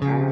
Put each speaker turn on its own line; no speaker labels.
Bye.